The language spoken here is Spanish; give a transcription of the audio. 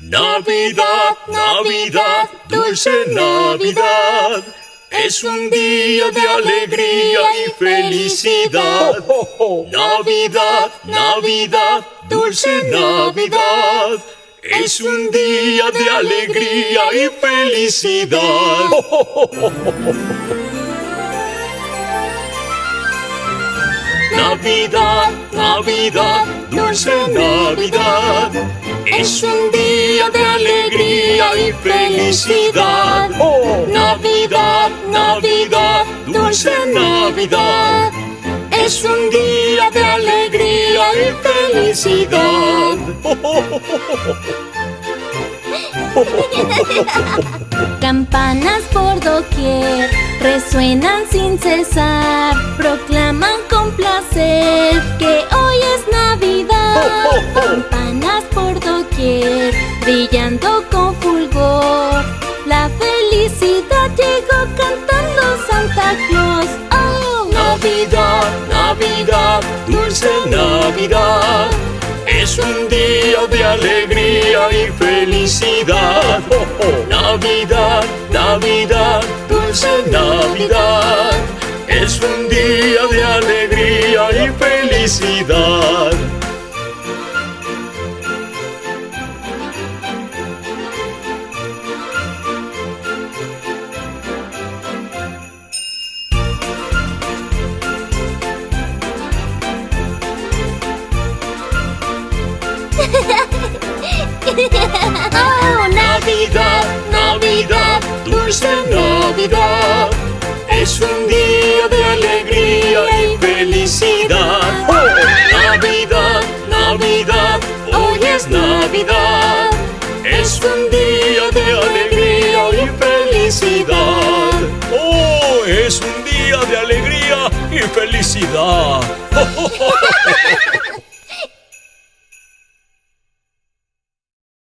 Navidad, Navidad, dulce Navidad. Es un día de alegría y felicidad. Navidad, Navidad, dulce Navidad. Es un día de alegría y felicidad. Navidad, Navidad, dulce Navidad. Es un día de alegría y felicidad. Navidad, Navidad, dulce Navidad. Es un día de alegría y felicidad. Campanas por doquier resuenan sin cesar, proclaman con placer que hoy es Navidad. Campanas por doquier brillando con fulgor, la felicidad llegó cantando Santa Claus. Oh, Navidad, Navidad, dulce Navidad. Es un día de alegría y felicidad. Navidad, Navidad, dulce Navidad. Es un día de alegría y felicidad. Oh, Navidad, Navidad, dulce Navidad. Es un día de alegría y felicidad. Navidad, Navidad, hoy es Navidad. Es un día de alegría y felicidad. Oh, es un día de alegría y felicidad.